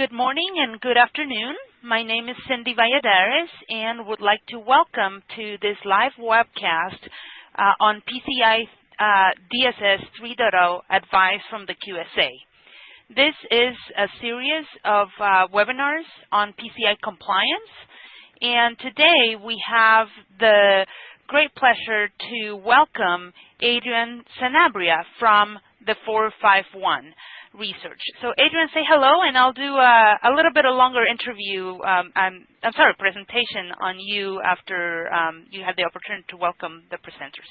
Good morning and good afternoon. My name is Cindy Valladares and would like to welcome to this live webcast uh, on PCI uh, DSS 3.0 advice from the QSA. This is a series of uh, webinars on PCI compliance and today we have the great pleasure to welcome Adrian Sanabria from the 451 research. So Adrian, say hello, and I'll do a, a little bit of a longer interview, um, I'm, I'm, sorry, presentation on you after um, you had the opportunity to welcome the presenters.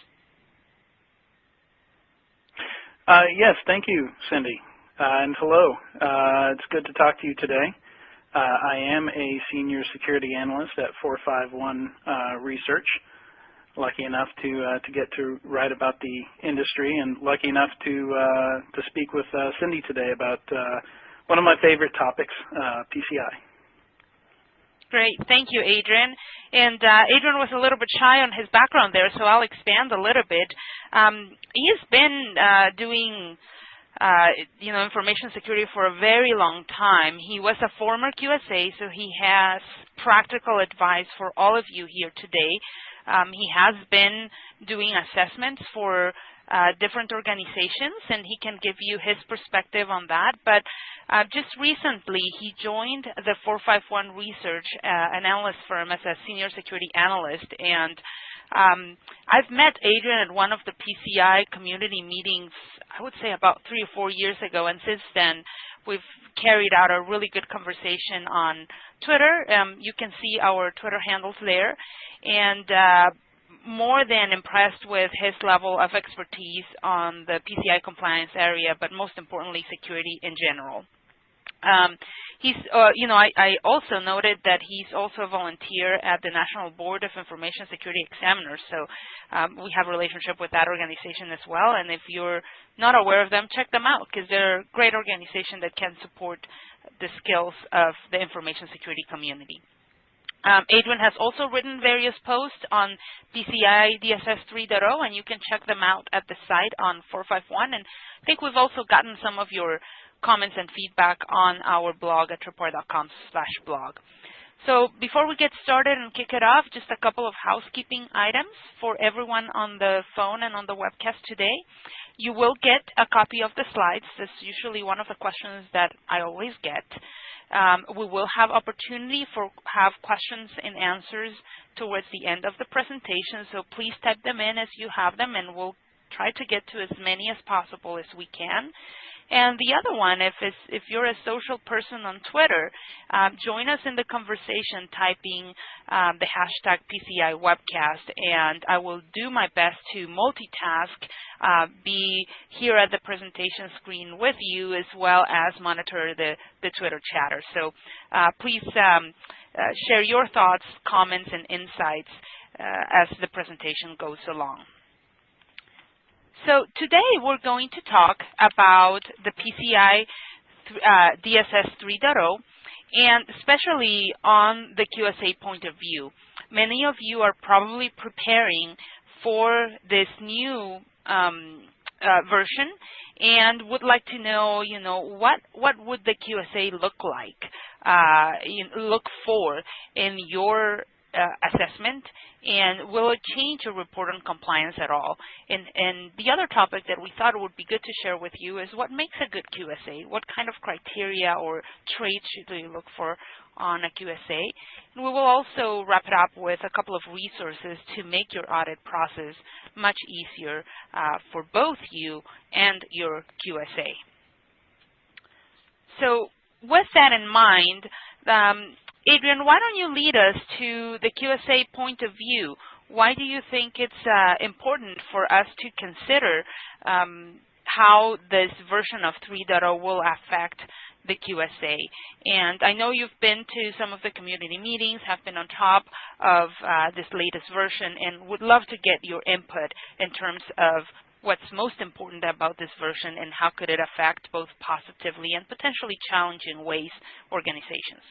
Uh, yes, thank you, Cindy, uh, and hello. Uh, it's good to talk to you today. Uh, I am a senior security analyst at 451 uh, Research lucky enough to uh, to get to write about the industry and lucky enough to uh, to speak with uh, Cindy today about uh, one of my favorite topics, uh, PCI. Great, thank you, Adrian. And uh, Adrian was a little bit shy on his background there, so I'll expand a little bit. Um, he's been doing uh, you know, information security for a very long time. He was a former QSA, so he has practical advice for all of you here today. Um, he has been doing assessments for uh, different organizations, and he can give you his perspective on that. But uh, just recently, he joined the 451 Research, uh, an analyst firm, as a senior security analyst. And um, I've met Adrian at one of the PCI community meetings, I would say about three or four years ago, and since then, we've carried out a really good conversation on Twitter. Um, you can see our Twitter handles there. And uh, more than impressed with his level of expertise on the PCI compliance area, but most importantly, security in general. Um, he's, uh, you know, I, I, also noted that he's also a volunteer at the National Board of Information Security Examiners. So um, we have a relationship with that organization as well. And if you're not aware of them, check them out because they're a great organization that can support the skills of the information security community. Um, Adrian has also written various posts on PCI DSS 3.0, and you can check them out at the site on 451. And I think we've also gotten some of your comments and feedback on our blog at slash blog. So before we get started and kick it off, just a couple of housekeeping items for everyone on the phone and on the webcast today. You will get a copy of the slides. That's usually one of the questions that I always get. Um, we will have opportunity for have questions and answers towards the end of the presentation, so please type them in as you have them, and we'll try to get to as many as possible as we can. And the other one, if, if you're a social person on Twitter, um, join us in the conversation typing um, the hashtag PCI webcast, and I will do my best to multitask, uh, be here at the presentation screen with you as well as monitor the, the Twitter chatter. So uh, please um, uh, share your thoughts, comments, and insights uh, as the presentation goes along. So today we're going to talk about the PCI uh, DSS 3.0 and especially on the QSA point of view. Many of you are probably preparing for this new um, uh, version and would like to know, you know, what what would the QSA look like, uh, look for in your uh, assessment and will it change your report on compliance at all? And, and the other topic that we thought it would be good to share with you is what makes a good QSA? What kind of criteria or traits should you look for on a QSA? And we will also wrap it up with a couple of resources to make your audit process much easier uh, for both you and your QSA. So with that in mind, um, Adrian, why don't you lead us to the QSA point of view? Why do you think it's uh, important for us to consider um, how this version of 3.0 will affect the QSA. And I know you've been to some of the community meetings, have been on top of uh, this latest version, and would love to get your input in terms of what's most important about this version and how could it affect both positively and potentially challenging ways organizations.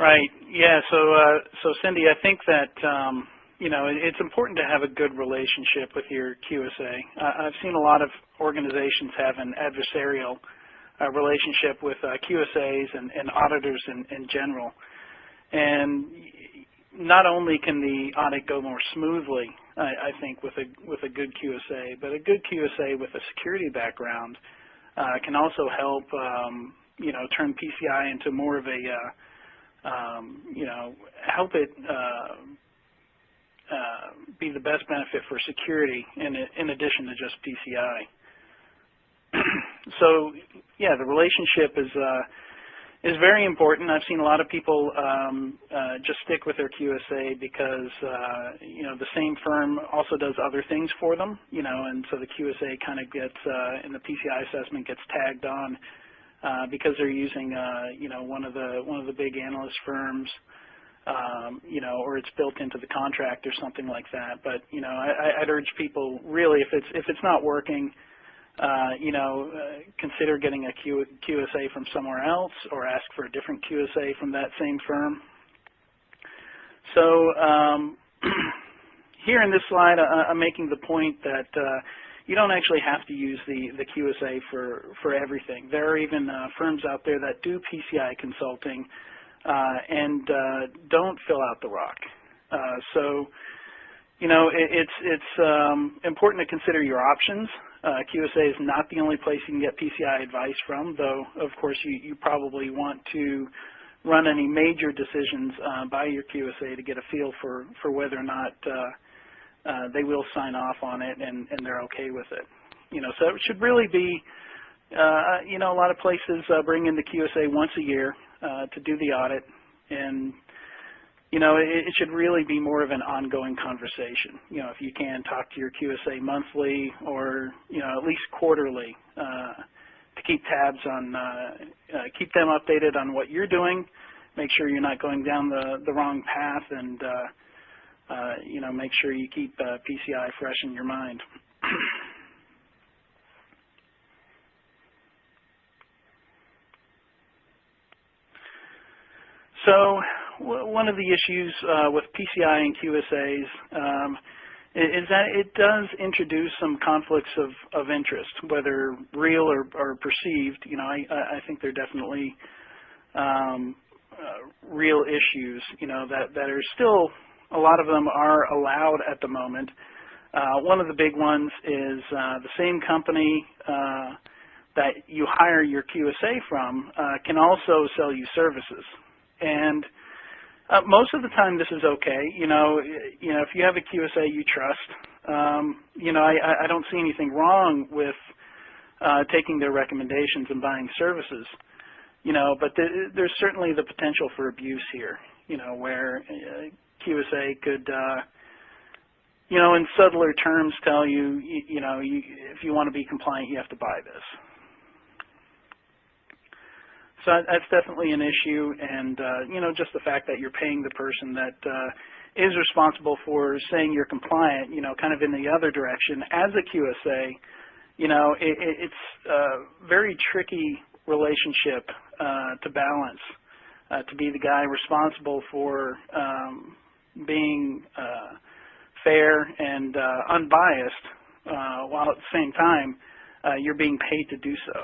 Right. Yeah. So, uh, so Cindy, I think that um, you know it's important to have a good relationship with your QSA. Uh, I've seen a lot of organizations have an adversarial uh, relationship with uh, QSAs and, and auditors in, in general. And not only can the audit go more smoothly, I, I think, with a with a good QSA, but a good QSA with a security background uh, can also help, um, you know, turn PCI into more of a, uh, um, you know, help it uh, uh, be the best benefit for security in, in addition to just PCI. so, yeah, the relationship is uh, is very important. I've seen a lot of people um, uh, just stick with their QSA because uh, you know the same firm also does other things for them, you know, and so the QSA kind of gets uh, in the PCI assessment gets tagged on uh, because they're using uh, you know one of the one of the big analyst firms. Um, you know, or it's built into the contract or something like that. But you know, I, I'd urge people really, if it's if it's not working, uh, you know, uh, consider getting a Q QSA from somewhere else or ask for a different QSA from that same firm. So um, here in this slide, uh, I'm making the point that uh, you don't actually have to use the, the QSA for, for everything. There are even uh, firms out there that do PCI consulting uh, and don't fill out the ROC. so, you know, it, it's, it's um, important to consider your options. Uh, QSA is not the only place you can get PCI advice from, though of course you, you probably want to run any major decisions uh, by your QSA to get a feel for, for whether or not uh, uh, they will sign off on it and, and they're okay with it. You know, so it should really be, uh, you know, a lot of places uh, bring in the QSA once a year to do the audit and you know, it, it, should really be more of an ongoing conversation. You know, if you can talk to your QSA monthly or, you know, at least quarterly uh, to keep tabs on, uh, uh, keep them updated on what you're doing, make sure you're not going down the, the wrong path and, uh, uh, you know, make sure you keep uh, PCI fresh in your mind. so one of the issues uh, with PCI and QSAs um, is that it does introduce some conflicts of, of interest, whether real or, or perceived. You know, I, I think they're definitely um, uh, real issues. You know that that are still a lot of them are allowed at the moment. Uh, one of the big ones is uh, the same company uh, that you hire your QSA from uh, can also sell you services, and uh, most of the time, this is okay. You know, you know, if you have a QSA you trust, um, you know, I, I don't see anything wrong with uh, taking their recommendations and buying services. You know, but th there's certainly the potential for abuse here. You know, where QSA could, uh, you know, in subtler terms, tell you, you, you know, you, if you want to be compliant, you have to buy this. So that's definitely an issue, and uh, you know, just the fact that you're paying the person that uh, is responsible for saying you're compliant, you know, kind of in the other direction as a QSA, you know, it, it's a very tricky relationship uh, to balance. Uh, to be the guy responsible for um, being uh, fair and uh, unbiased, uh, while at the same time uh, you're being paid to do so.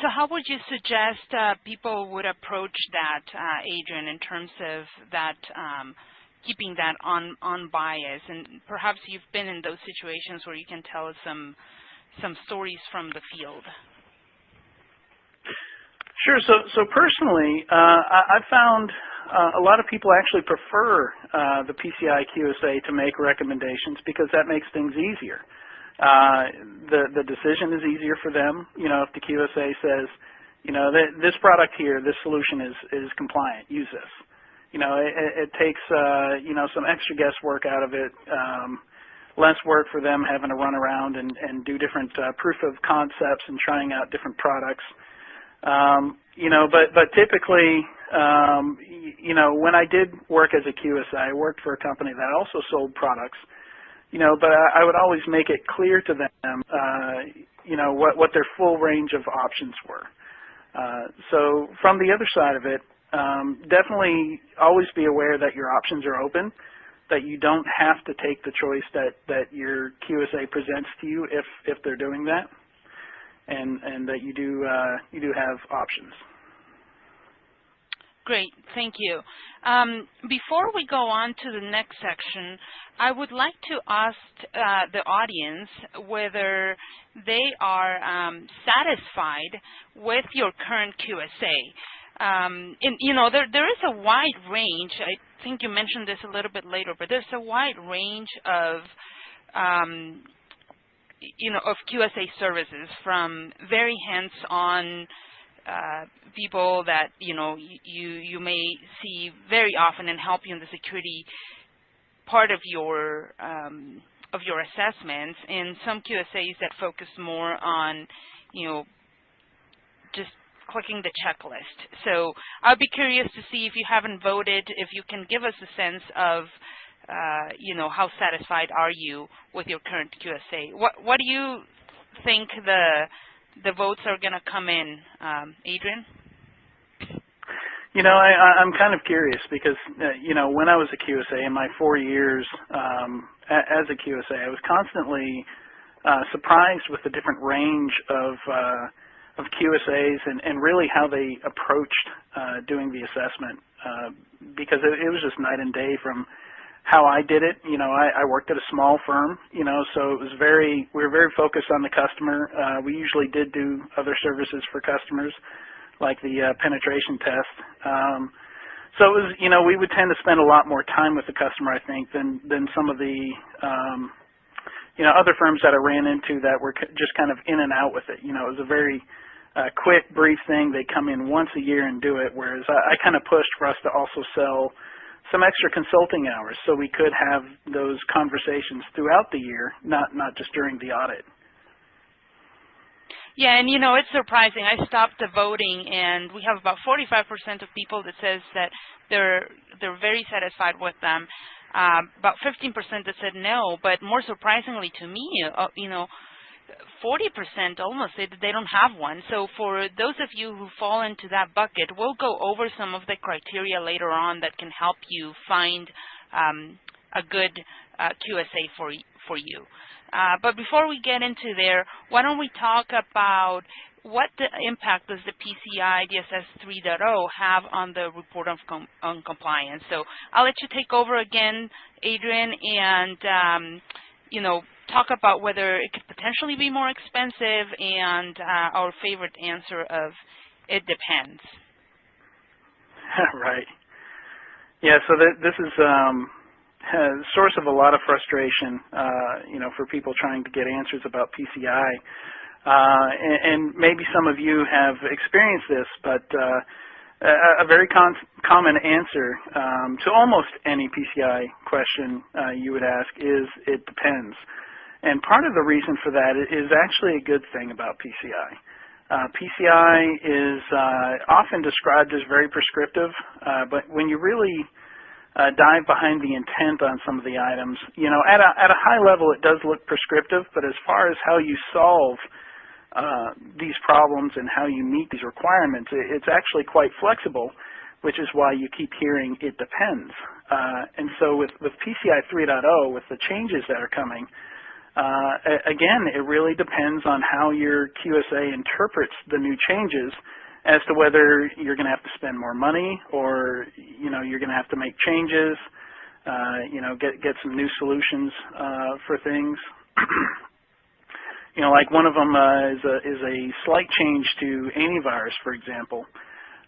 So how would you suggest uh, people would approach that, uh, Adrian, in terms of that um, keeping that on on bias? And perhaps you've been in those situations where you can tell us some some stories from the field. Sure. So so personally, uh, I, have found uh, a lot of people actually prefer uh, the PCI QSA to make recommendations because that makes things easier. Uh, the the decision is easier for them. You know, if the QSA says, you know, th this product here, this solution is is compliant, use this. You know, it, it takes uh, you know some extra guesswork out of it. Um, less work for them having to run around and, and do different uh, proof of concepts and trying out different products. Um, you know, but but typically, um, you know, when I did work as a QSA, I worked for a company that also sold products. You know, but I, I would always make it clear to them, uh, you know, what what their full range of options were. Uh, so from the other side of it, Um, definitely always be aware that your options are open, that you don't have to take the choice that, that your QSA presents to you if, if they're doing that, and, and that you do, uh, you do have options. Great, thank you. Um, before we go on to the next section, I would like to ask uh, the audience whether they are um, satisfied with your current QSA. Um, and, you know, there, there is a wide range. I think you mentioned this a little bit later, but there's a wide range of um, you know, of QSA services from very hands-on uh, people that you know you you may see very often and help you in the security part of your um, of your assessments, and some QSAs that focus more on you know clicking the checklist. So I'd be curious to see if you haven't voted, if you can give us a sense of uh, you know how satisfied are you with your current QSA? What what do you think the the votes are going to come in, um, Adrian? You know, I, I'm kind of curious because, uh, you know, when I was a QSA in my four years um, as a QSA, I was constantly uh, surprised with the different range of uh, of QSAs and, and really how they approached uh, doing the assessment uh, because it, it was just night and day from how I did it. You know, I, I worked at a small firm, you know, so it was very, we were very focused on the customer. Uh, we usually did do other services for customers, like the uh, penetration test. Um, so it was, you know, we would tend to spend a lot more time with the customer, I think, than than some of the, um, you know, other firms that I ran into that were just kind of in and out with it. You know, it was a very uh, quick, brief thing. They come in once a year and do it, whereas I, I kind of pushed for us to also sell some extra consulting hours so we could have those conversations throughout the year, not, not just during the audit. Yeah, and you know, it's surprising. I stopped the voting and we have about 45% of people that says that they're they're very satisfied with them. Um, about 15% that said no, but more surprisingly to me, uh, you know, 40% almost say that they don't have one. So for those of you who fall into that bucket, we'll go over some of the criteria later on that can help you find um, a good uh, QSA for, for you. Uh, but before we get into there, why don't we talk about what the impact does the PCI DSS 3.0 have on the report of com on compliance? So I'll let you take over again, Adrian, and um, you know, talk about whether it could potentially be more expensive and uh, our favorite answer of it depends. right. Yeah, so th this is um, a source of a lot of frustration, uh, you know, for people trying to get answers about PCI. Uh, and, and, maybe some of you have experienced this, but uh, a, a, very common answer um, to almost any PCI question uh, you would ask is it depends. And part of the reason for that is actually a good thing about PCI. Uh, PCI is uh, often described as very prescriptive, uh, but when you really uh, dive behind the intent on some of the items, you know, at a, at a high level it does look prescriptive, but as far as how you solve uh, these problems and how you meet these requirements, it's actually quite flexible, which is why you keep hearing it depends. Uh, and so with, with PCI 3.0, with the changes that are coming, uh, again, it really depends on how your QSA interprets the new changes as to whether you're going to have to spend more money or you know you're going to have to make changes, uh, you know, get get some new solutions uh, for things. you know, like one of them uh, is a is a slight change to antivirus, for example.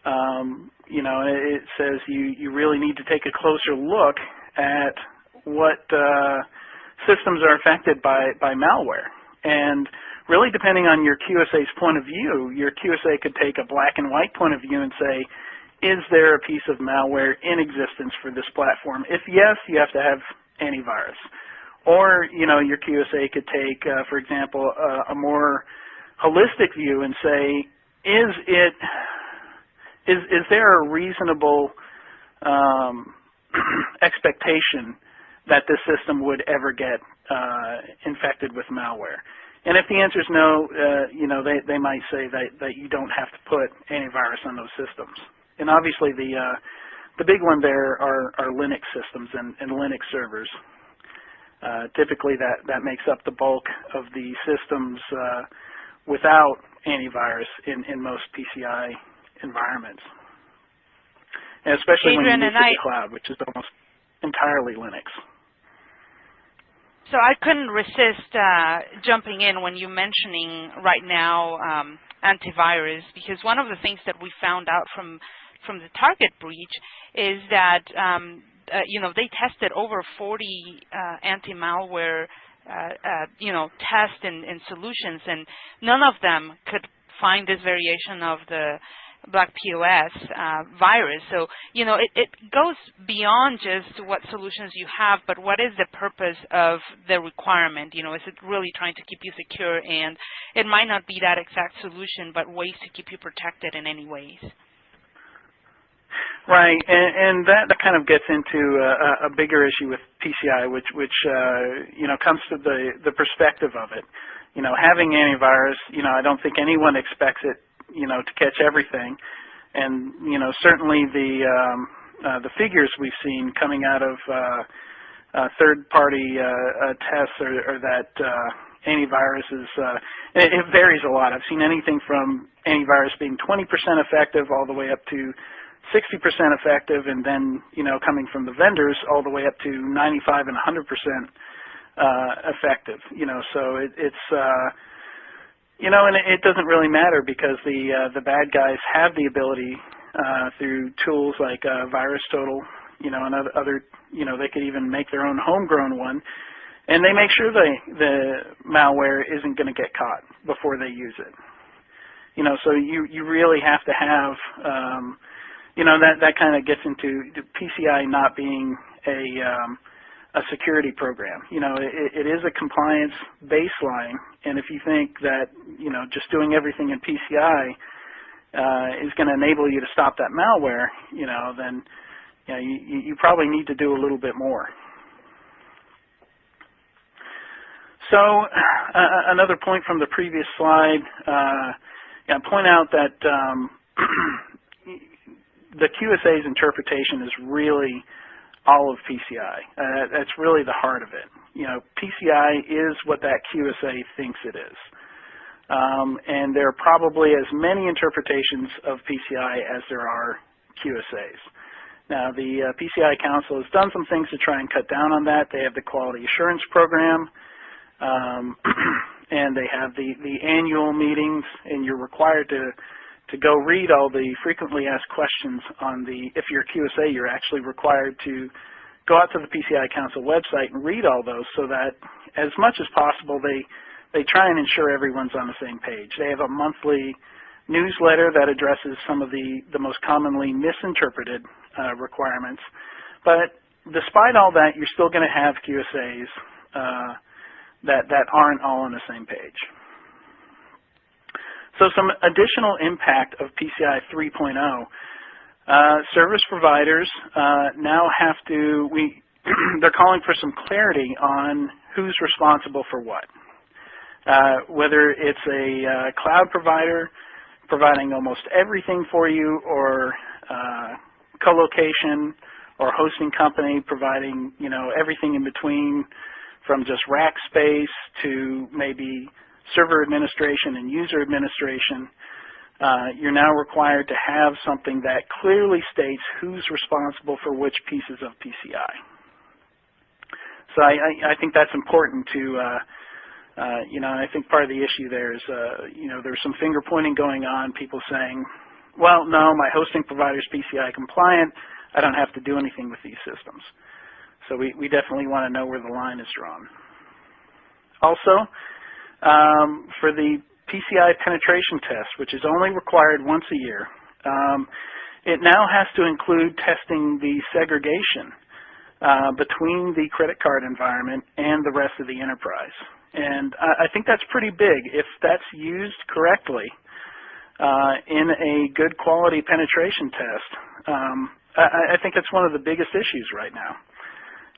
Um, you know, it says you you really need to take a closer look at what uh, systems are affected by, by malware. And really depending on your QSA's point of view, your QSA could take a black and white point of view and say, is there a piece of malware in existence for this platform? If yes, you have to have antivirus. Or, you know, your QSA could take, uh, for example, uh, a more holistic view and say, is it, is, is there a reasonable um, expectation that this system would ever get uh, infected with malware. And if the answer is no, uh, you know, they, they might say that, that you don't have to put antivirus on those systems. And obviously the uh, the big one there are, are Linux systems and, and Linux servers. Uh, typically that, that makes up the bulk of the systems uh, without antivirus in, in most PCI environments. And especially Adrian when you I, the cloud, which is almost entirely Linux. So I couldn't resist uh, jumping in when you're mentioning right now um, antivirus, because one of the things that we found out from from the target breach is that um, uh, you know they tested over 40 uh, anti-malware uh, uh, you know tests and, and solutions, and none of them could find this variation of the black POS uh, virus. So, you know, it, it, goes beyond just what solutions you have, but what is the purpose of the requirement? You know, is it really trying to keep you secure? And it might not be that exact solution, but ways to keep you protected in any ways. Right, and, and that, kind of gets into a, a bigger issue with PCI, which, which uh, you know, comes to the, the perspective of it. You know, having antivirus, you know, I don't think anyone expects it you know, to catch everything. And, you know, certainly the, um, uh, the figures we've seen coming out of uh, uh, third-party uh, uh, tests or, are that uh, antivirus is, uh, it, it varies a lot. I've seen anything from antivirus being 20% effective all the way up to 60% effective, and then, you know, coming from the vendors all the way up to 95 and 100% uh, effective. You know, so it, it's, uh, you know, and it doesn't really matter because the uh, the bad guys have the ability uh, through tools like uh, VirusTotal, you know, and other, you know, they could even make their own homegrown one, and they make sure the the malware isn't going to get caught before they use it. You know, so you you really have to have, um, you know, that that kind of gets into the PCI not being a um, a security program. You know, it, it is a compliance baseline, and if you think that, you know, just doing everything in PCI uh, is going to enable you to stop that malware, you know, then you, know, you, you probably need to do a little bit more. So uh, another point from the previous slide, uh, yeah, point out that um, the QSA's interpretation is really all of PCI. Uh, that's really the heart of it. You know, PCI is what that QSA thinks it is. Um, and there are probably as many interpretations of PCI as there are QSAs. Now, the uh, PCI Council has done some things to try and cut down on that. They have the Quality Assurance Program, um, and they have the, the annual meetings, and you're required to to go read all the frequently asked questions on the, if you're QSA, you're actually required to go out to the PCI Council website and read all those so that as much as possible they, they try and ensure everyone's on the same page. They have a monthly newsletter that addresses some of the, the most commonly misinterpreted uh, requirements. But despite all that, you're still going to have QSAs uh, that, that aren't all on the same page. So some additional impact of PCI 3.0. Uh, service providers uh, now have to, we, they're calling for some clarity on who's responsible for what. Uh, whether it's a uh, cloud provider providing almost everything for you or uh, co-location or hosting company providing, you know, everything in between from just rack space to maybe server administration and user administration, uh, you're now required to have something that clearly states who's responsible for which pieces of PCI. So I, I, I think that's important to, uh, uh, you know, I think part of the issue there is, uh, you know, there's some finger pointing going on, people saying, well, no, my hosting provider is PCI compliant. I don't have to do anything with these systems. So we, we definitely want to know where the line is drawn. Also, um, for the PCI penetration test, which is only required once a year. Um, it now has to include testing the segregation uh, between the credit card environment and the rest of the enterprise. And I, I think that's pretty big. If that's used correctly uh, in a good quality penetration test, um, I, I, think that's one of the biggest issues right now.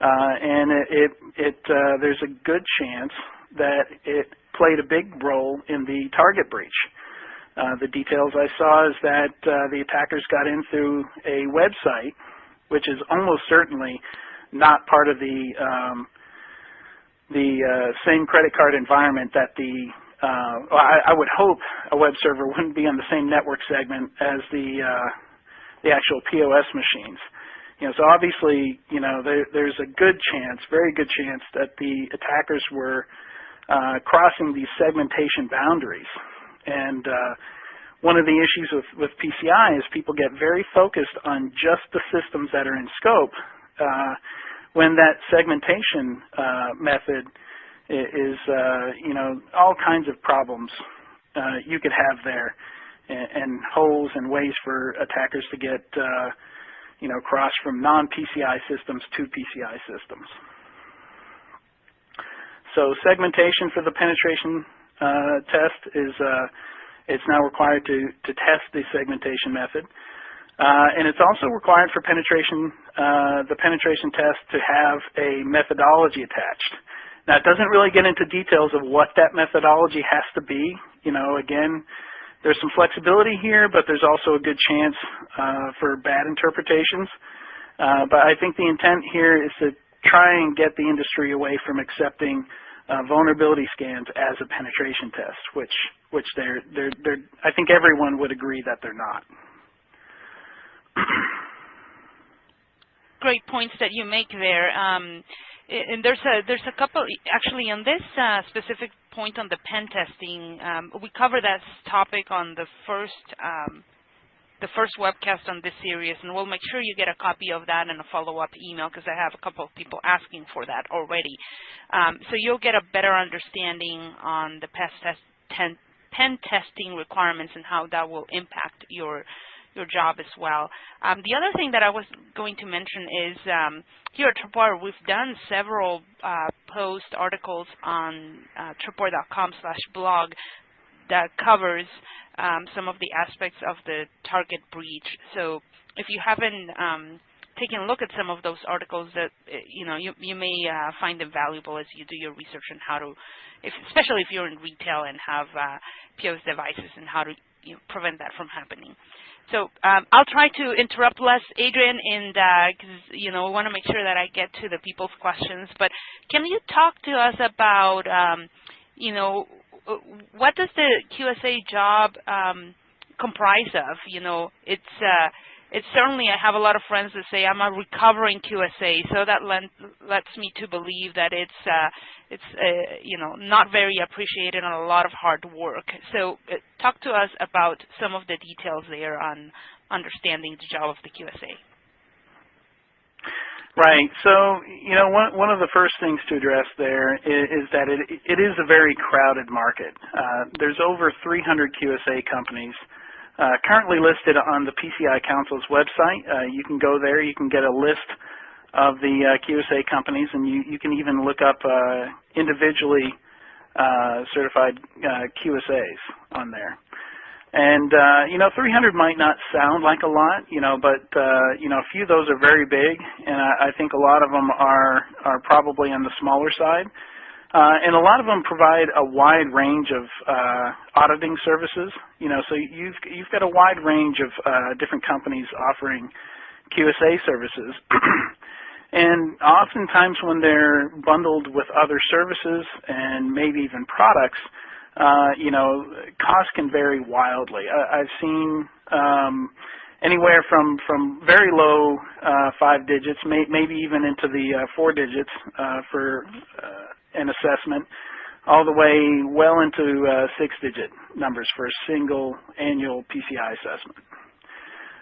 Uh, and it, it, it uh, there's a good chance that it played a big role in the target breach. Uh, the details I saw is that uh, the attackers got in through a website, which is almost certainly not part of the um, the uh, same credit card environment that the uh, I, I, would hope a web server wouldn't be on the same network segment as the uh, the actual POS machines. You know, so obviously, you know, there, there's a good chance, very good chance, that the attackers were uh, crossing these segmentation boundaries. And uh, one of the issues with, with PCI is people get very focused on just the systems that are in scope uh, when that segmentation uh, method is, uh, you know, all kinds of problems you could have there and, and, holes and ways for attackers to get, you know, cross from non-PCI systems to PCI systems. So segmentation for the penetration uh, test is uh, it's now required to, to test the segmentation method. Uh, and it's also required for penetration, uh, the penetration test to have a methodology attached. Now, it doesn't really get into details of what that methodology has to be. You know, again, there's some flexibility here, but there's also a good chance uh, for bad interpretations. Uh, but I think the intent here is to try and get the industry away from accepting vulnerability scans as a penetration test, which which they're they're they're I think everyone would agree that they're not. Great points that you make there. Um, and there's a there's a couple actually on this uh, specific point on the pen testing. Um, we cover that topic on the first um, the first webcast on this series, and we'll make sure you get a copy of that and a follow-up email because I have a couple of people asking for that already. Um, so you'll get a better understanding on the test, pen, pen testing requirements and how that will impact your your job as well. Um, the other thing that I was going to mention is um, here at Tripwire, we've done several uh, post articles on uh, tripwire.com slash blog that covers um, some of the aspects of the target breach. So if you haven't um, taken a look at some of those articles that uh, you know you, you may uh, find them valuable as you do your research on how to, if, especially if you're in retail and have uh, POS devices and how to you know, prevent that from happening. So um, I'll try to interrupt less, Adrian, and because uh, you know we want to make sure that I get to the people's questions. But can you talk to us about um, you know what does the QSA job um, comprise of? You know, it's uh, it's certainly I have a lot of friends that say I'm a recovering QSA, so that lets me to believe that it's uh, it's uh, you know not very appreciated and a lot of hard work. So uh, talk to us about some of the details there on understanding the job of the QSA. Right. So, you know, one one of the first things to address there is, is that it it is a very crowded market. Uh, there's over 300 QSA companies uh, currently listed on the PCI Council's website. Uh, you can go there. You can get a list of the uh, QSA companies, and you, you can even look up uh, individually uh, certified QSAs on there. And, you know, 300 might not sound like a lot, you know, but, you know, a few of those are very big, and I, I think a lot of them are, are probably on the smaller side. Uh, and a lot of them provide a wide range of uh, auditing services. You know, so you've you've got a wide range of uh, different companies offering QSA services. and oftentimes when they're bundled with other services and maybe even products, uh, you know, costs can vary wildly. I, I've seen um, anywhere from from very low uh, five digits, may, maybe even into the uh, four digits uh, for uh, an assessment all the way well into uh, six-digit numbers for a single annual PCI assessment.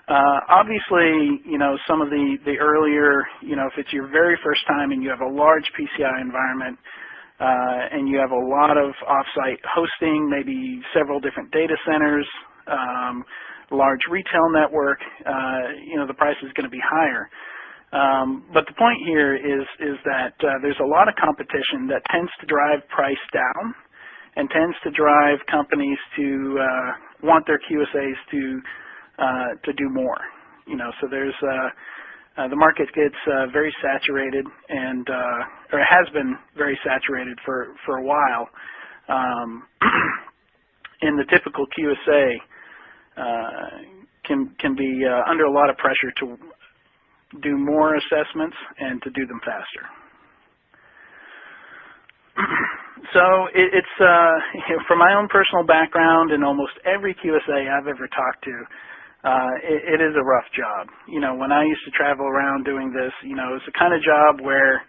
Uh, obviously, you know, some of the, the earlier, you know, if it's your very first time and you have a large PCI environment uh, and you have a lot of offsite hosting, maybe several different data centers, um, large retail network, uh, you know, the price is going to be higher. Um, but the point here is is that uh, there's a lot of competition that tends to drive price down and tends to drive companies to uh, want their QSAs to uh, to do more. You know, so there's uh, the market gets uh, very saturated and or has been very saturated for for a while. Um, in the typical QSA uh, can can be uh, under a lot of pressure to do more assessments and to do them faster. so it, it's uh, from my own personal background and almost every QSA I've ever talked to, uh, it, it is a rough job. You know, when I used to travel around doing this, you know, it's the kind of job where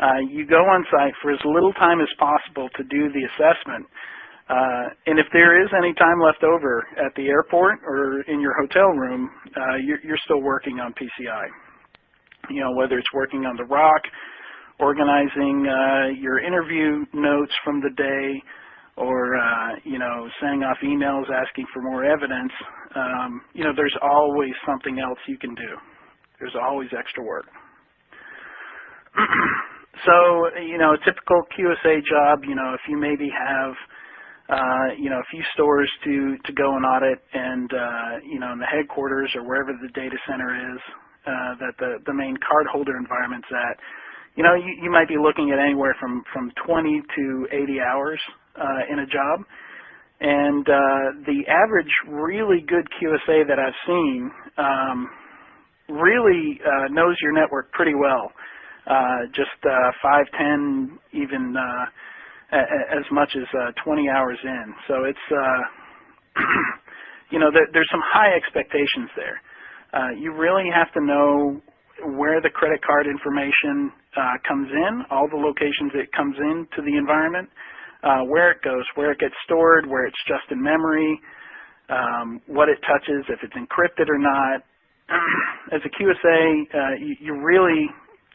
uh, you go on site for as little time as possible to do the assessment. Uh, and if there is any time left over at the airport or in your hotel room, uh, you're, you're still working on PCI. You know, whether it's working on the ROC, organizing uh, your interview notes from the day, or uh, you know, sending off emails asking for more evidence. Um, you know, there's always something else you can do. There's always extra work. so, you know, a typical QSA job, you know, if you maybe have uh, you know, a few stores to, to go and audit and, uh, you know, in the headquarters or wherever the data center is uh, that the, the main cardholder environment's at, you know, you, you might be looking at anywhere from, from 20 to 80 hours uh, in a job. And uh, the average really good QSA that I've seen um, really uh, knows your network pretty well. Uh, just uh, 5, 10, even uh, as much as uh, 20 hours in. So it's, uh, you know, there, there's some high expectations there. Uh, you really have to know where the credit card information uh, comes in, all the locations it comes in to the environment, uh, where it goes, where it gets stored, where it's just in memory, um, what it touches, if it's encrypted or not. As a QSA, uh, you, you really,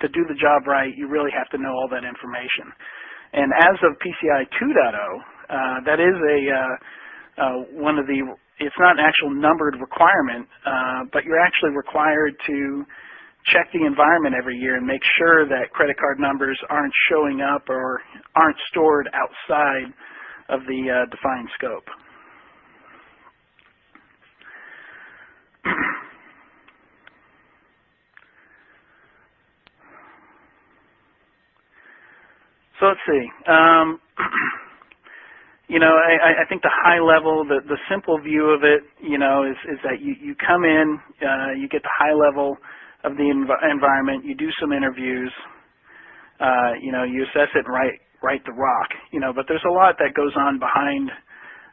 to do the job right, you really have to know all that information. And as of PCI 2.0, uh, that is a uh, uh, one of the. It's not an actual numbered requirement, uh, but you're actually required to check the environment every year and make sure that credit card numbers aren't showing up or aren't stored outside of the uh, defined scope. So let's see. Um, you know, I, I think the high level, the, the simple view of it, you know, is, is that you, you come in, uh, you get the high level of the env environment, you do some interviews, uh, you know, you assess it and write, write the ROC, you know, but there's a lot that goes on behind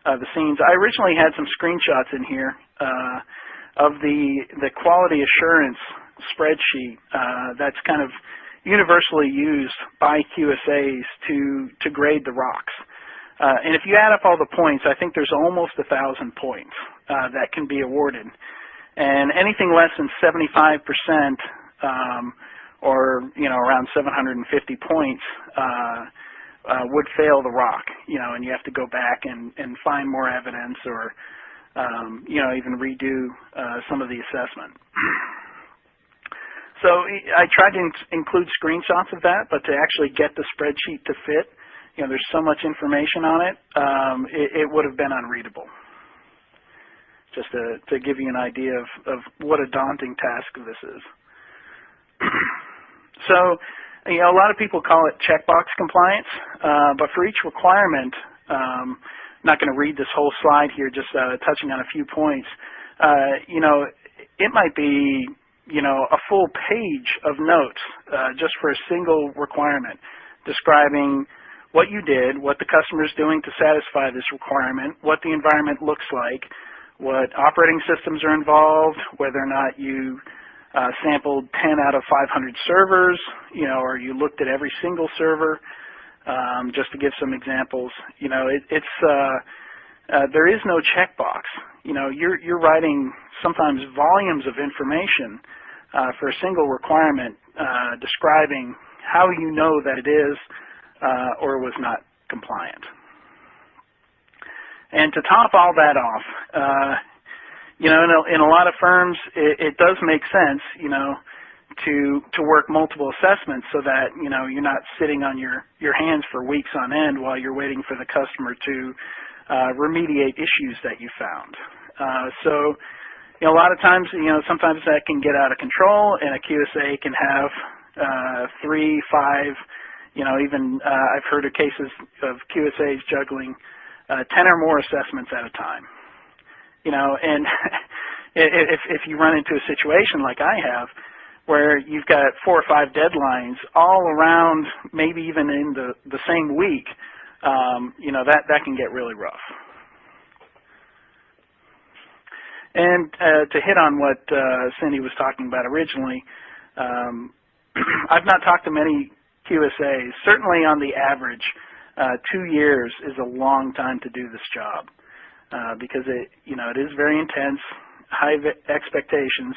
uh, the scenes. I originally had some screenshots in here uh, of the, the quality assurance spreadsheet uh, that's kind of universally used by QSAs to, to grade the ROCs. Uh, and if you add up all the points, I think there's almost a thousand points uh, that can be awarded. And anything less than 75% um, or you know around 750 points uh, uh, would fail the ROC. You know, and you have to go back and, and find more evidence or um, you know even redo uh, some of the assessment. So I tried to in include screenshots of that, but to actually get the spreadsheet to fit, you know, there's so much information on it, um, it, it would have been unreadable. Just to, to give you an idea of, of what a daunting task this is. so, you know, a lot of people call it checkbox compliance, uh, but for each requirement, um, I'm not going to read this whole slide here, just uh, touching on a few points. Uh, you know, it might be you know, a full page of notes uh, just for a single requirement describing what you did, what the customer is doing to satisfy this requirement, what the environment looks like, what operating systems are involved, whether or not you uh, sampled 10 out of 500 servers, you know, or you looked at every single server, um, just to give some examples. You know, it, it's uh, uh, there is no checkbox. You know, you're you're writing sometimes volumes of information uh, for a single requirement uh, describing how you know that it is uh, or was not compliant. And to top all that off, uh, you know, in a, in a lot of firms, it, it does make sense, you know, to to work multiple assessments so that you know you're not sitting on your your hands for weeks on end while you're waiting for the customer to uh, remediate issues that you found. Uh, so you know, a lot of times, you know, sometimes that can get out of control, and a QSA can have uh, three, five, you know, even uh, I've heard of cases of QSAs juggling uh, 10 or more assessments at a time. You know, and if, if you run into a situation like I have, where you've got four or five deadlines all around, maybe even in the, the same week, um, you know, that, that can get really rough. And uh, to hit on what uh, Cindy was talking about originally, um, I've not talked to many QSAs. Certainly on the average, uh, two years is a long time to do this job uh, because it, you know, it is very intense, high expectations,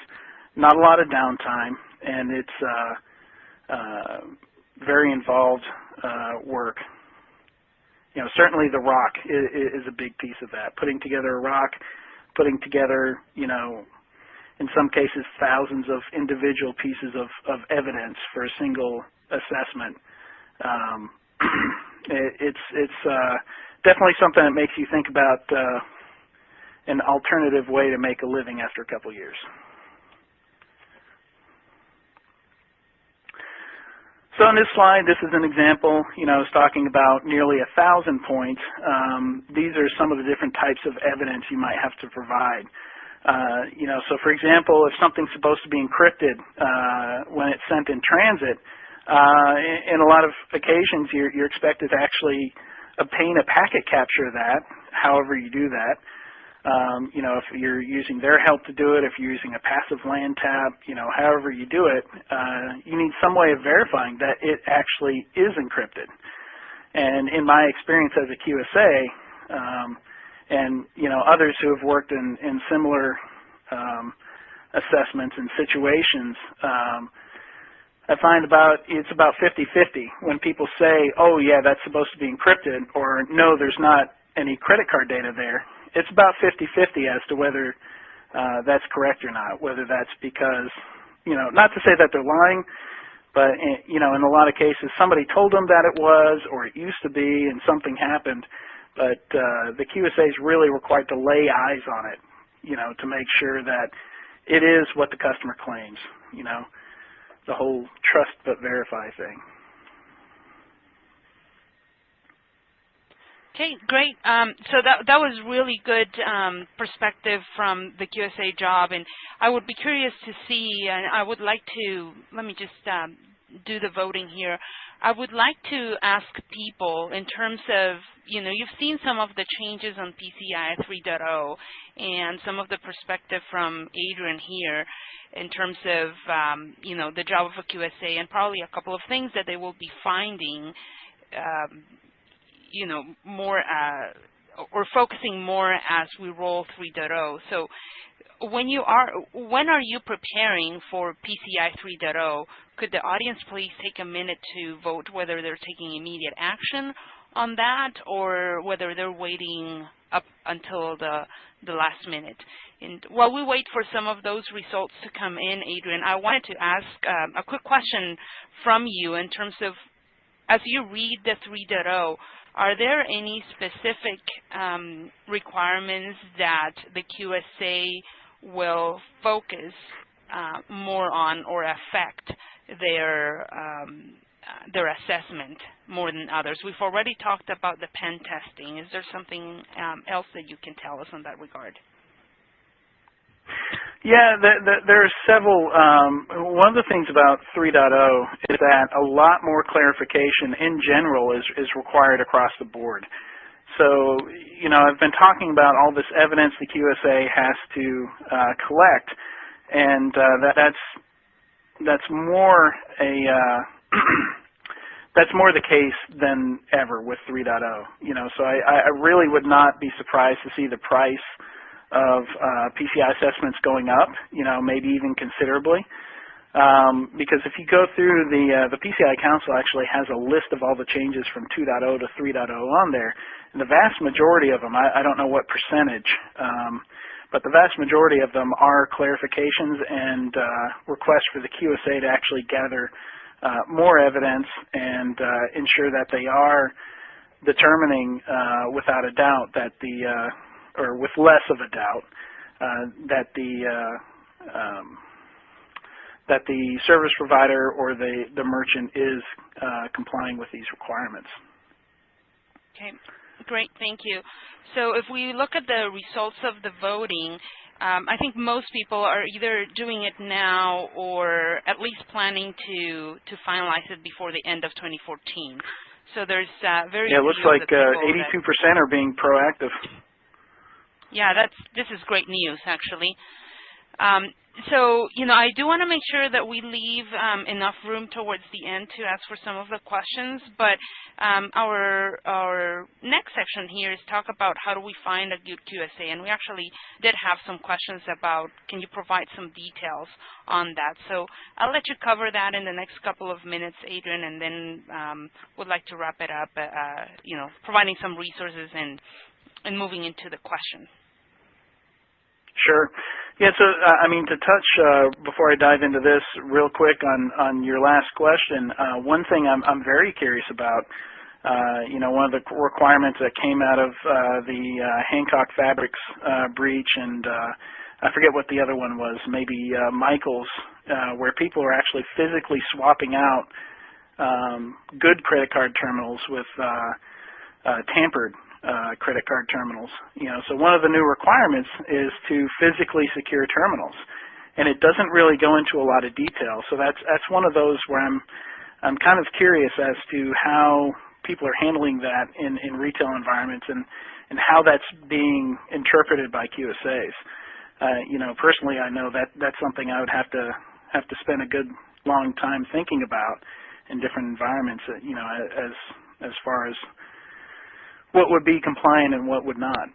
not a lot of downtime, and it's uh, uh, very involved uh, work. You know, certainly the ROC is, is a big piece of that. Putting together a ROC, putting together, you know, in some cases thousands of individual pieces of, of evidence for a single assessment. Um, it, it's it's uh, definitely something that makes you think about uh, an alternative way to make a living after a couple years. So in this slide, this is an example, you know, it's talking about nearly a thousand points. Um, these are some of the different types of evidence you might have to provide. Uh, you know, so for example, if something's supposed to be encrypted uh, when it's sent in transit, in, in, a lot of occasions you're, you're expected to actually obtain a packet capture of that, however you do that. Um, you know, if you're using their help to do it, if you're using a passive LAN tap, you know, however you do it, uh, you need some way of verifying that it actually is encrypted. And in my experience as a QSA, um, and you know, others who have worked in, in similar um, assessments and situations, um, I find about it's about 50-50 when people say, "Oh, yeah, that's supposed to be encrypted," or "No, there's not any credit card data there." it's about 50-50 as to whether uh, that's correct or not, whether that's because, you know, not to say that they're lying, but, in, eh, you know, in a lot of cases somebody told them that it was or it used to be and something happened, but uh, the QSAs really required to lay eyes on it, you know, to make sure that it is what the customer claims, you know, the whole trust but verify thing. Okay, great. Um, so that that was really good um, perspective from the QSA job, and I would be curious to see, and I would like to let me just um, do the voting here. I would like to ask people in terms of, you know, you've seen some of the changes on PCI 3.0 and some of the perspective from Adrian here in terms of, um, you know, the job of a QSA and probably a couple of things that they will be finding um, you know, more uh, or focusing more as we roll 3.0. So when you are, when are you preparing for PCI 3.0? Could the audience please take a minute to vote whether they're taking immediate action on that or whether they're waiting up until the, the last minute. And while we wait for some of those results to come in, Adrian, I wanted to ask um, a quick question from you in terms of, as you read the 3.0, are there any specific um, requirements that the QSA will focus uh, more on or affect their um, uh, their assessment more than others? We've already talked about the pen testing. Is there something um, else that you can tell us in that regard? Yeah, the, the, there are several. Um, one of the things about 3.0 is that a lot more clarification in general is, is required across the board. So, you know, I've been talking about all this evidence the QSA has to uh, collect, and uh, that, that's that's more a uh, that's more the case than ever with 3.0. You know, so I, I really would not be surprised to see the price of uh, PCI assessments going up, you know, maybe even considerably. Um, because if you go through the uh, the PCI Council actually has a list of all the changes from 2.0 to 3.0 on there, and the vast majority of them, I, I don't know what percentage, um, but the vast majority of them are clarifications and uh, requests for the QSA to actually gather uh, more evidence and uh, ensure that they are determining without a doubt that the or with less of a doubt, that the um, that the service provider or the the merchant is uh, complying with these requirements. Okay. Great, thank you. So if we look at the results of the voting, um, I think most people are either doing it now or at least planning to to finalize it before the end of 2014. So there's uh, very yeah. It looks like 82% uh, are being proactive. Yeah, that's this is great news actually. Um, so, you know, I do want to make sure that we leave um, enough room towards the end to ask for some of the questions, but um, our, our next section here is talk about how do we find a good QSA, and we actually did have some questions about can you provide some details on that. So I'll let you cover that in the next couple of minutes, Adrian, and then um, would like to wrap it up, uh, you know, providing some resources and, and moving into the question. Sure. Yeah, so uh, I mean to touch uh, before I dive into this real quick on on your last question. Uh, one thing I'm I'm very curious about. Uh, you know, one of the requirements that came out of uh, the Hancock Fabrics breach, and I forget what the other one was, maybe Michaels, where people are actually physically swapping out um, good credit card terminals with tampered uh, credit card terminals. You know, so one of the new requirements is to physically secure terminals, and it doesn't really go into a lot of detail. So that's that's one of those where I'm I'm kind of curious as to how people are handling that in in retail environments and and how that's being interpreted by QSAs. Uh, you know, personally, I know that that's something I would have to have to spend a good long time thinking about in different environments. Uh, you know, as as far as what would be compliant and what would not.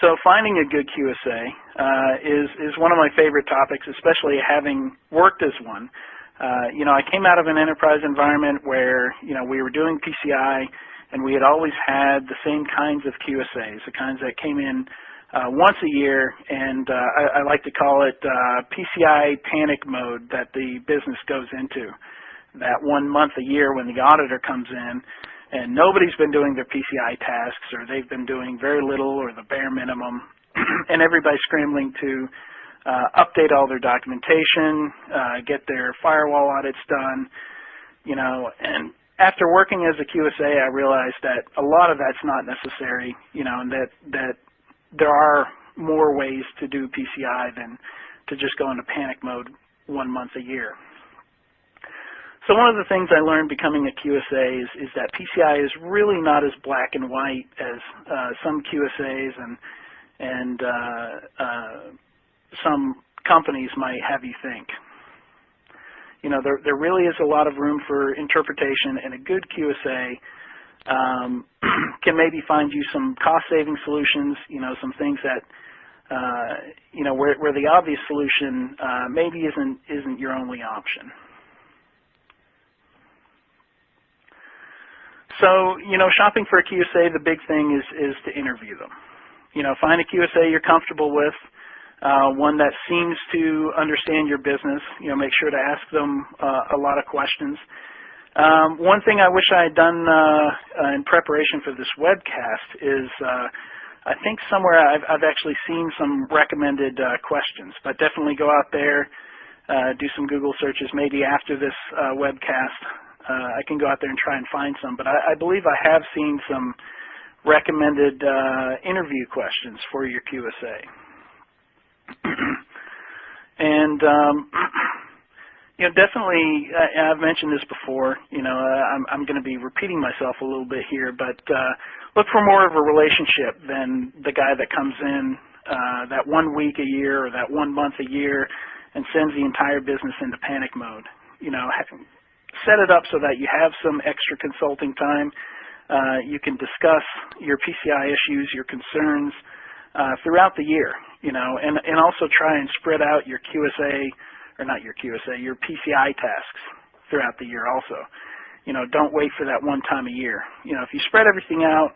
so finding a good QSA uh, is, is one of my favorite topics, especially having worked as one. Uh, you know, I came out of an enterprise environment where, you know, we were doing PCI and we had always had the same kinds of QSAs, the kinds that came in uh, once a year, and uh, I, I like to call it uh, PCI panic mode that the business goes into that one month a year when the auditor comes in and nobody's been doing their PCI tasks or they've been doing very little or the bare minimum and everybody's scrambling to uh, update all their documentation, uh, get their firewall audits done, you know, and after working as a QSA, I realized that a lot of that's not necessary, you know, and that, that there are more ways to do PCI than to just go into panic mode one month a year. So one of the things I learned becoming a QSA is, is that PCI is really not as black and white as uh, some QSAs and and uh, uh, some companies might have you think. You know, there there really is a lot of room for interpretation, and a good QSA um, can maybe find you some cost-saving solutions. You know, some things that uh, you know where where the obvious solution uh, maybe isn't isn't your only option. So, you know, shopping for a QSA, the big thing is, is to interview them. You know, find a QSA you're comfortable with, uh, one that seems to understand your business. You know, make sure to ask them uh, a lot of questions. Um, one thing I wish I had done uh, uh in preparation for this webcast is uh, I think somewhere I've, I've, actually seen some recommended uh, questions, but definitely go out there, do some Google searches maybe after this webcast uh, I can go out there and try and find some, but I, I believe I have seen some recommended uh, interview questions for your QSA. and um, you know, definitely, I, I've mentioned this before. You know, uh, I'm, I'm going to be repeating myself a little bit here, but uh, look for more of a relationship than the guy that comes in uh, that one week a year or that one month a year and sends the entire business into panic mode. You know, set it up so that you have some extra consulting time. Uh, you can discuss your PCI issues, your concerns uh, throughout the year, you know, and, and also try and spread out your QSA, or not your QSA, your PCI tasks throughout the year also. You know, don't wait for that one time a year. You know, if you spread everything out,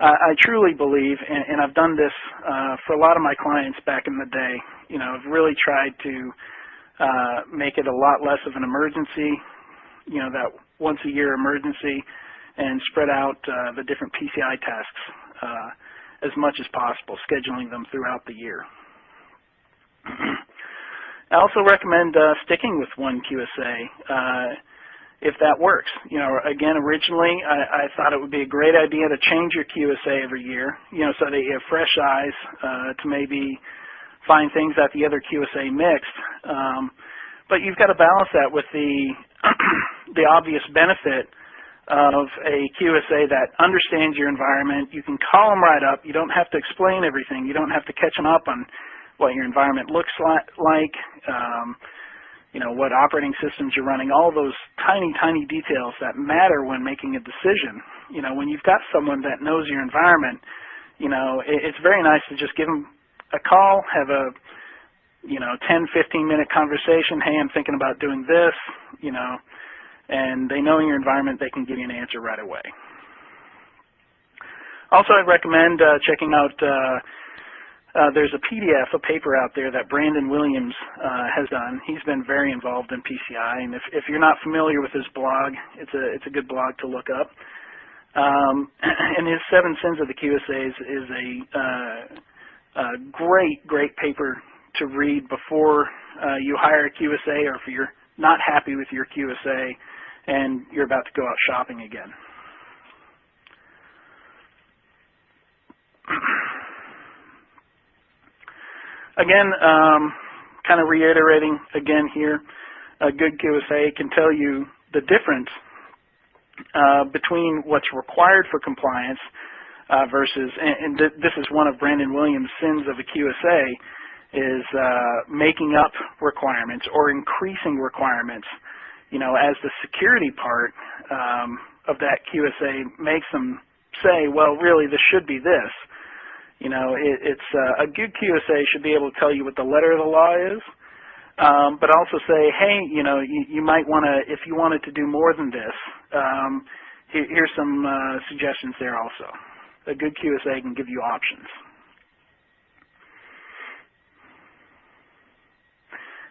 uh, I truly believe, and, and I've done this uh, for a lot of my clients back in the day, you know, I've really tried to uh, make it a lot less of an emergency you know, that once a year emergency and spread out uh, the different PCI tasks uh, as much as possible, scheduling them throughout the year. I also recommend uh, sticking with one QSA. Uh, if that works. You know, again, originally I, I thought it would be a great idea to change your QSA every year, you know, so that you have fresh eyes uh, to maybe find things that the other QSA mixed. Um, but you've got to balance that with the the obvious benefit of a QSA that understands your environment. You can call them right up. You don't have to explain everything. You don't have to catch them up on what your environment looks like. Um, you know, what operating systems you're running, all those tiny, tiny details that matter when making a decision. You know, when you've got someone that knows your environment, you know, it, it's very nice to just give them a call, have a, you know, 10, 15 minute conversation. Hey, I'm thinking about doing this, you know, and they know your environment, they can give you an answer right away. Also, I'd recommend uh, checking out uh, uh, there's a PDF, a paper out there that Branden Williams uh, has done. He's been very involved in PCI, and if, if you're not familiar with his blog, it's a it's a good blog to look up. Um, and his Seven Sins of the QSAs is a, uh, a great great paper to read before uh, you hire a QSA, or if you're not happy with your QSA and you're about to go out shopping again. Again, um, kind of reiterating again here, a good QSA can tell you the difference uh, between what's required for compliance uh, versus, and, and th this is one of Branden Williams' sins of a QSA, is uh, making up requirements or increasing requirements. You know, as the security part um, of that QSA makes them say, well, really, this should be this. You know, it, it's uh, a good QSA should be able to tell you what the letter of the law is, um, but also say, hey, you know, you, you might want to, if you wanted to do more than this, um, here, here's some uh, suggestions there also. A good QSA can give you options.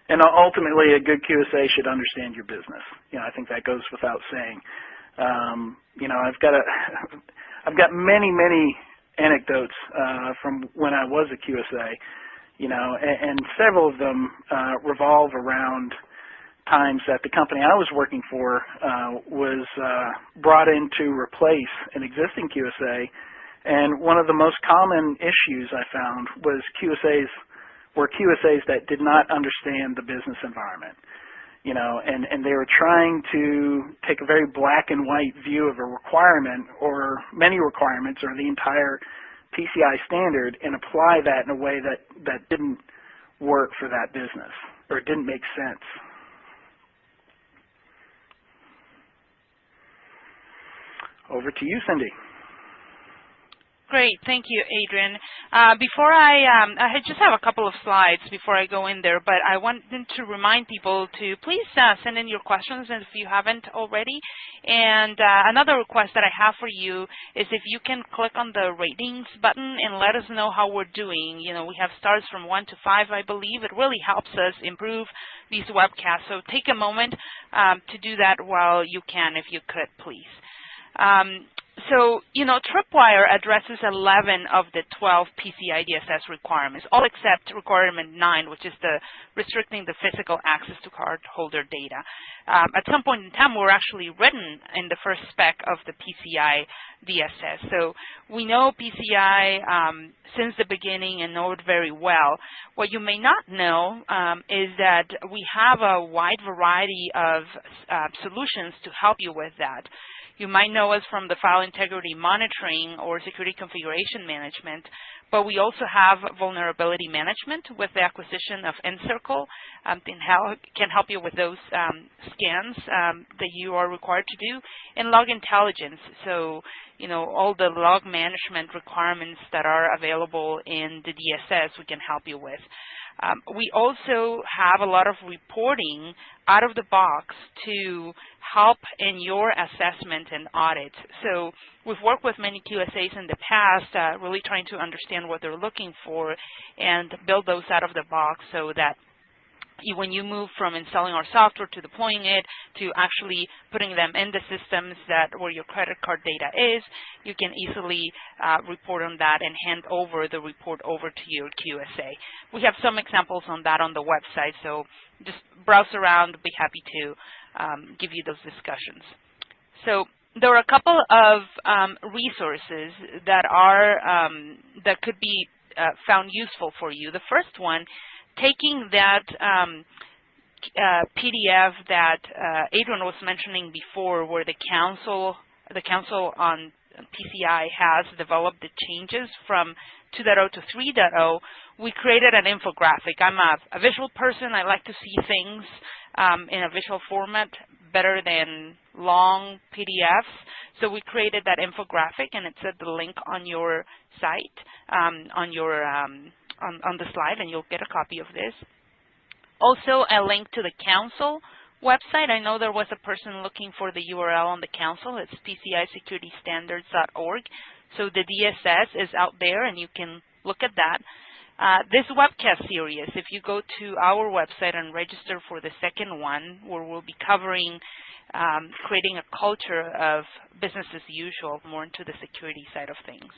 And ultimately, a good QSA should understand your business. You know, I think that goes without saying. Um, you know, I've got a, I've got many, many anecdotes uh, from when I was a QSA, you know, and, and several of them uh, revolve around times that the company I was working for uh, was uh, brought in to replace an existing QSA, and one of the most common issues I found was QSAs were QSAs that did not understand the business environment you know, and, and they were trying to take a very black and white view of a requirement or many requirements or the entire PCI standard and apply that in a way that, that didn't work for that business or didn't make sense. Over to you, Cindy. Great. Thank you, Adrian. Uh, before I, um, I just have a couple of slides before I go in there, but I wanted to remind people to please uh, send in your questions if you haven't already. And uh, another request that I have for you is if you can click on the ratings button and let us know how we're doing. You know, we have stars from 1 to 5, I believe. It really helps us improve these webcasts. So take a moment um, to do that while you can, if you could, please. Um, so, you know, Tripwire addresses 11 of the 12 PCI DSS requirements, all except requirement 9, which is the restricting the physical access to cardholder data. Um, at some point in time, we're actually written in the first spec of the PCI DSS. So we know PCI um, since the beginning and know it very well. What you may not know um, is that we have a wide variety of uh, solutions to help you with that. You might know us from the file integrity monitoring or security configuration management, but we also have vulnerability management with the acquisition of nCircle um, can, help, can help you with those um, scans um, that you are required to do, and log intelligence. So, you know, all the log management requirements that are available in the DSS we can help you with. Um, we also have a lot of reporting out of the box to help in your assessment and audit. So we've worked with many QSAs in the past, uh, really trying to understand what they're looking for and build those out of the box so that when you move from installing our software to deploying it to actually putting them in the systems that where your credit card data is, you can easily uh, report on that and hand over the report over to your QSA. We have some examples on that on the website, so just browse around, be happy to um, give you those discussions. So there are a couple of um, resources that are um, that could be uh, found useful for you. The first one, taking that um, uh, PDF that uh, Adrian was mentioning before, where the council the council on PCI has developed the changes from 2.0 to 3.0, we created an infographic. I'm a, a, visual person. I like to see things um, in a visual format better than long PDFs. So we created that infographic, and it's at the link on your site, um, on your um, on, on the slide, and you'll get a copy of this. Also, a link to the council website. I know there was a person looking for the URL on the council. It's pcisecuritystandards.org. So the DSS is out there, and you can look at that. Uh, this webcast series, if you go to our website and register for the second one, where we'll be covering um, creating a culture of business as usual, more into the security side of things.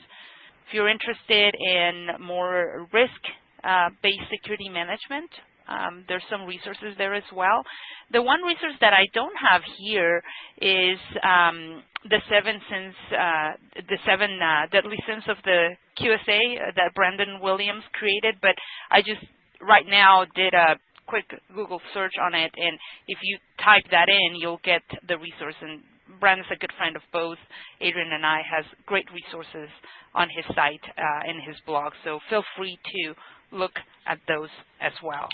If you're interested in more risk-based uh, security management, um, there's some resources there as well. The one resource that I don't have here is um, the seven sins, uh, the seven uh, deadly sins of the QSA that Branden Williams created, but I just right now did a quick Google search on it, and if you type that in, you'll get the resource. And Branden's a good friend of both Adrian and I, has great resources on his site uh, and his blog, so feel free to look at those as well.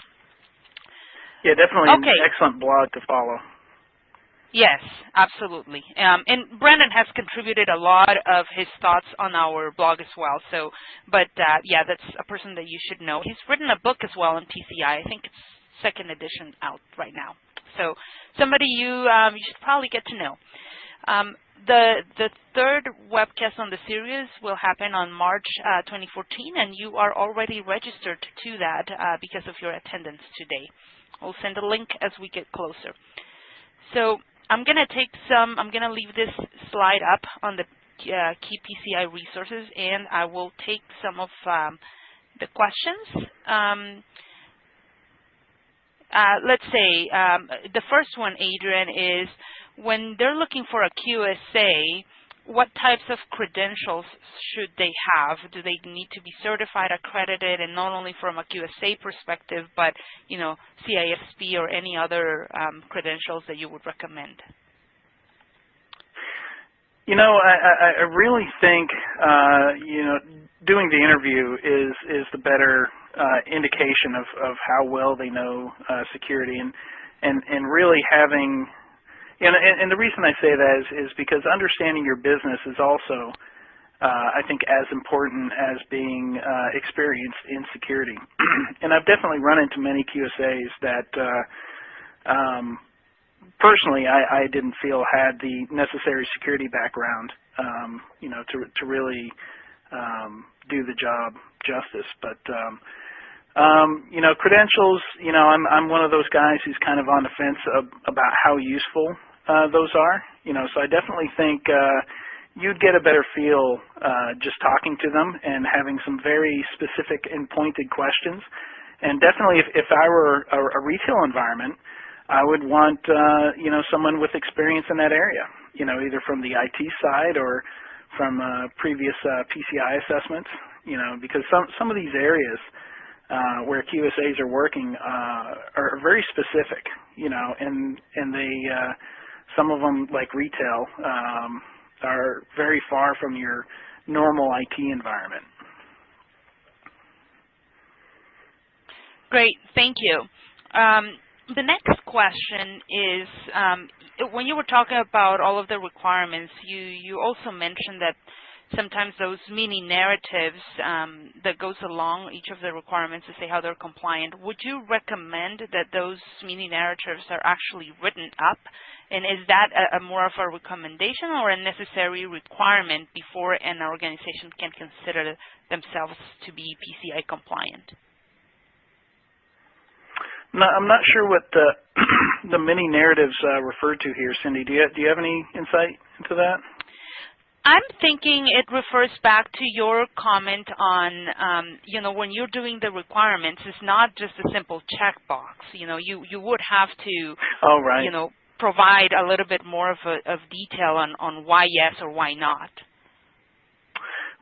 Yeah, definitely okay. an excellent blog to follow. Yes, absolutely. Um, and Branden has contributed a lot of his thoughts on our blog as well. So, but uh, yeah, that's a person that you should know. He's written a book as well on PCI. I think it's second edition out right now. So, somebody you um, you should probably get to know. Um, the the third webcast on the series will happen on March uh, 2014, and you are already registered to that uh, because of your attendance today. We'll send a link as we get closer. So I'm going to take some, I'm going to leave this slide up on the uh, key PCI resources, and I will take some of um, the questions. Um, uh, let's say um, the first one, Adrian, is when they're looking for a QSA, what types of credentials should they have? Do they need to be certified, accredited, and not only from a QSA perspective, but you know, CISP or any other um, credentials that you would recommend? You know, I, I really think uh, you know doing the interview is is the better uh, indication of, of how well they know uh, security, and and and really having and, and, the reason I say that is, is because understanding your business is also, uh, I think, as important as being uh, experienced in security. and I've definitely run into many QSAs that, uh, um, personally, I, I didn't feel had the necessary security background, um, you know, to to really um, do the job justice. But um, um, you know, credentials, you know, I'm, I'm one of those guys who's kind of on the fence of, about how useful uh, those are. You know, so I definitely think uh, you'd get a better feel uh, just talking to them and having some very specific and pointed questions. And definitely if, if I were a, a retail environment, I would want, uh, you know, someone with experience in that area, you know, either from the IT side or from uh, previous uh, PCI assessments, you know, because some, some of these areas, uh, where QSAs are working uh, are very specific, you know, and and they uh, some of them like retail um, are very far from your normal IT environment. Great, thank you. Um, the next question is, um, when you were talking about all of the requirements, you, you also mentioned that sometimes those mini narratives um, that goes along each of the requirements to say how they're compliant. Would you recommend that those mini narratives are actually written up? And is that a, a more of a recommendation or a necessary requirement before an organization can consider themselves to be PCI compliant? No, I'm not sure what the the mini narratives uh, referred to here, Cindy. Do you do you have any insight into that? I'm thinking it refers back to your comment on, um, you know, when you're doing the requirements, it's not just a simple checkbox. You know, you you would have to, oh, right. you know, provide a little bit more of, a, of detail on, on why yes or why not.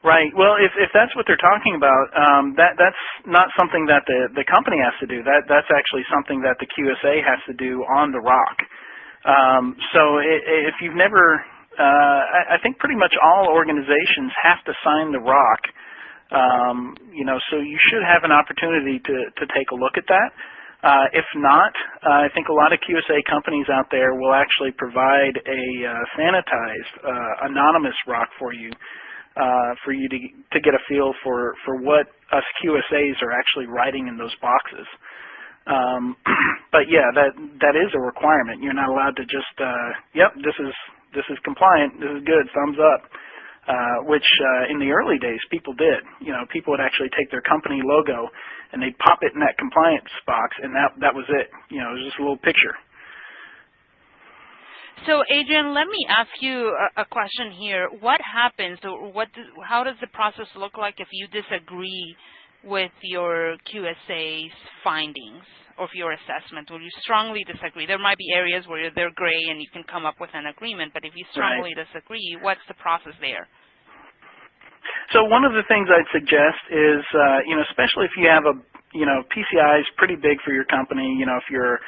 Right. Well, if if that's what they're talking about, um, that that's not something that the the company has to do. That that's actually something that the QSA has to do on the ROC. Um, so if you've never, uh, I, think pretty much all organizations have to sign the ROC. Um, you know, so you should have an opportunity to to take a look at that. Uh, if not, uh, I think a lot of QSA companies out there will actually provide a uh, sanitized, anonymous ROC for you for you to to get a feel for for what us QSAs are actually writing in those boxes. Um, but yeah, that that is a requirement. You're not allowed to just, uh, yep, this is this is compliant, this is good, thumbs up. Uh, which uh, in the early days people did. You know, people would actually take their company logo and they'd pop it in that compliance box, and that that was it. You know, it was just a little picture. So, Adrian, let me ask you a, question here. What happens, or what, does, how does the process look like if you disagree with your QSA's findings of your assessment, or you strongly disagree? There might be areas where they're gray and you can come up with an agreement, but if you strongly right. disagree, what's the process there? So one of the things I'd suggest is, uh, you know, especially if you have a, you know, PCI is pretty big for your company. You know, if you're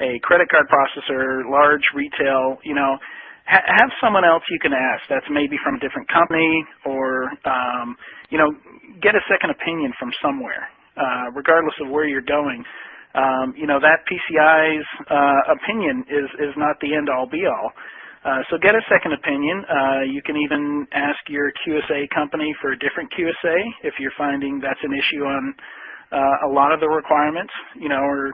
a credit card processor, large retail, you know, ha have someone else you can ask that's maybe from a different company or, um, you know, get a second opinion from somewhere, uh, regardless of where you're going. Um, you know, that PCI's uh, opinion is, is not the end-all be-all. Uh, so get a second opinion. Uh, you can even ask your QSA company for a different QSA if you're finding that's an issue on uh, a lot of the requirements, you know, or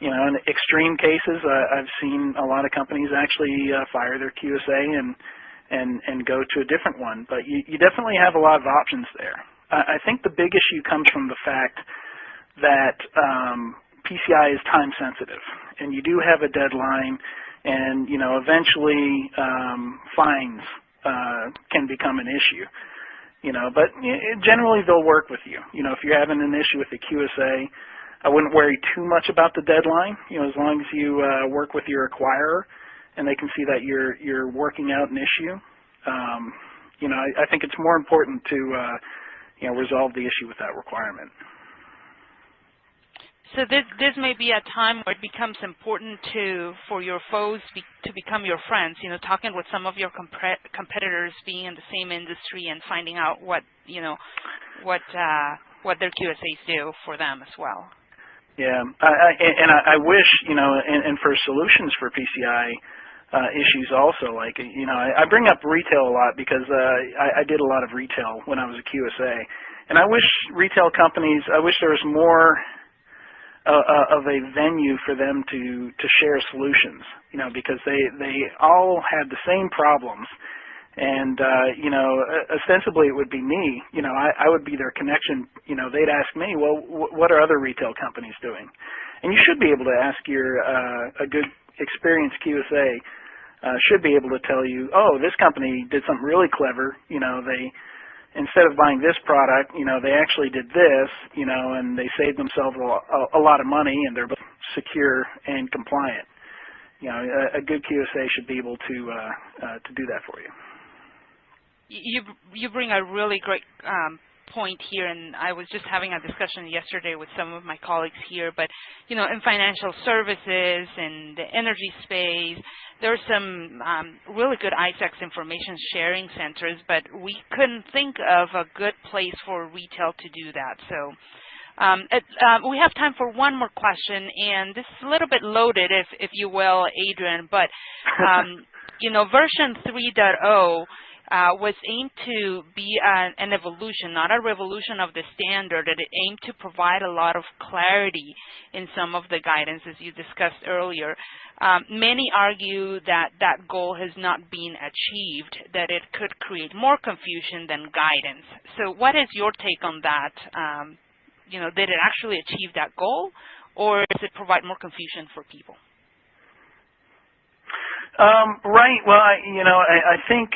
you know, in extreme cases, uh, I've seen a lot of companies actually uh, fire their QSA and and and go to a different one. But you, you definitely have a lot of options there. I, I think the big issue comes from the fact that um, PCI is time sensitive, and you do have a deadline, and you know, eventually um, fines uh, can become an issue. You know, but generally they'll work with you. You know, if you're having an issue with the QSA I wouldn't worry too much about the deadline. You know, as long as you uh, work with your acquirer and they can see that you're you're working out an issue. Um, you know, I, I, think it's more important to uh, you know resolve the issue with that requirement. So this this may be a time where it becomes important to for your foes be, to become your friends. You know, talking with some of your comp competitors, being in the same industry, and finding out what you know what uh, what their QSAs do for them as well. Yeah, I, I, and I, I wish you know, and, and for solutions for PCI uh, issues also, like you know, I, I bring up retail a lot because uh, I, I did a lot of retail when I was a QSA, and I wish retail companies, I wish there was more uh, uh, of a venue for them to to share solutions, you know, because they they all had the same problems and uh, you know, ostensibly it would be me. You know, I, I would be their connection. You know, they'd ask me, well, what are other retail companies doing? And you should be able to ask your uh, a good experienced QSA uh, should be able to tell you, oh, this company did something really clever. You know, they instead of buying this product, you know, they actually did this. You know, and they saved themselves a, a lot of money, and they're both secure and compliant. You know, a, a good QSA should be able to uh, uh, to do that for you you you bring a really great um, point here, and I was just having a discussion yesterday with some of my colleagues here. But you know, in financial services and the energy space, there are some um, really good ISACs information sharing centers, but we couldn't think of a good place for retail to do that. So. Um, it, uh, we have time for one more question, and this is a little bit loaded, if, if you will, Adrian. But um, you know, version 3.0 uh, was aimed to be an, an, evolution, not a revolution of the standard. It aimed to provide a lot of clarity in some of the guidance, as you discussed earlier. Um, many argue that that goal has not been achieved, that it could create more confusion than guidance. So what is your take on that? Um, you know, did it actually achieve that goal, or does it provide more confusion for people? Um, right. Well, I, you know, I, I think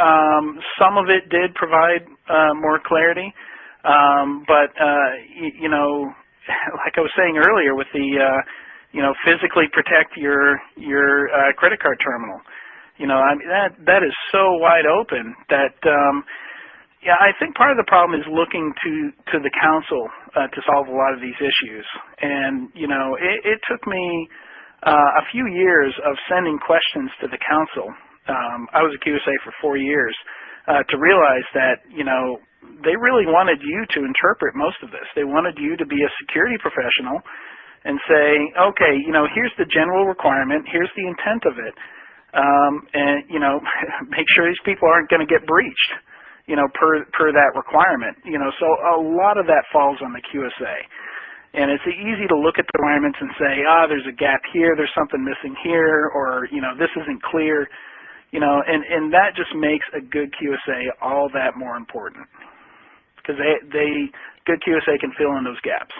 um, some of it did provide uh, more clarity, um, but uh, you, know, like I was saying earlier, with the uh, you know, physically protect your your uh, credit card terminal. You know, I mean that that is so wide open that um, yeah, I think part of the problem is looking to to the council uh, to solve a lot of these issues. And you know, it, it took me uh, a few years of sending questions to the council. Um, I was a QSA for four years uh, to realize that you know they really wanted you to interpret most of this. They wanted you to be a security professional and say, okay, you know, here's the general requirement, here's the intent of it, um, and you know, make sure these people aren't going to get breached you know, per per that requirement. You know, so a lot of that falls on the QSA. And it's easy to look at the requirements and say, ah, there's a gap here, there's something missing here, or, you know, this isn't clear. You know, and, and that just makes a good QSA all that more important. Because they, they, good QSA can fill in those gaps.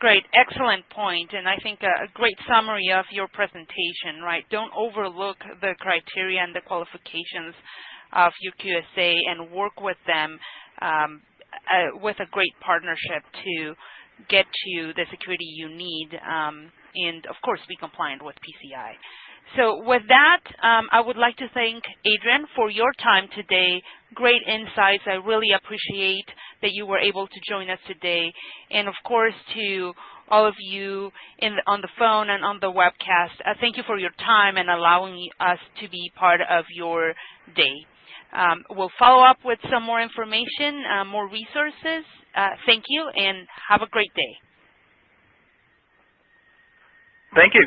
Great, excellent point, and I think a, great summary of your presentation, right? Don't overlook the criteria and the qualifications of your QSA and work with them um, uh, with a great partnership to get to the security you need um, and, of course, be compliant with PCI. So with that, um, I would like to thank Adrian for your time today. Great insights. I really appreciate that you were able to join us today. And of course, to all of you on the phone and on the webcast, uh, thank you for your time and allowing us to be part of your day. Um, we'll follow up with some more information, uh, more resources. Uh, thank you, and have a great day. Thank you.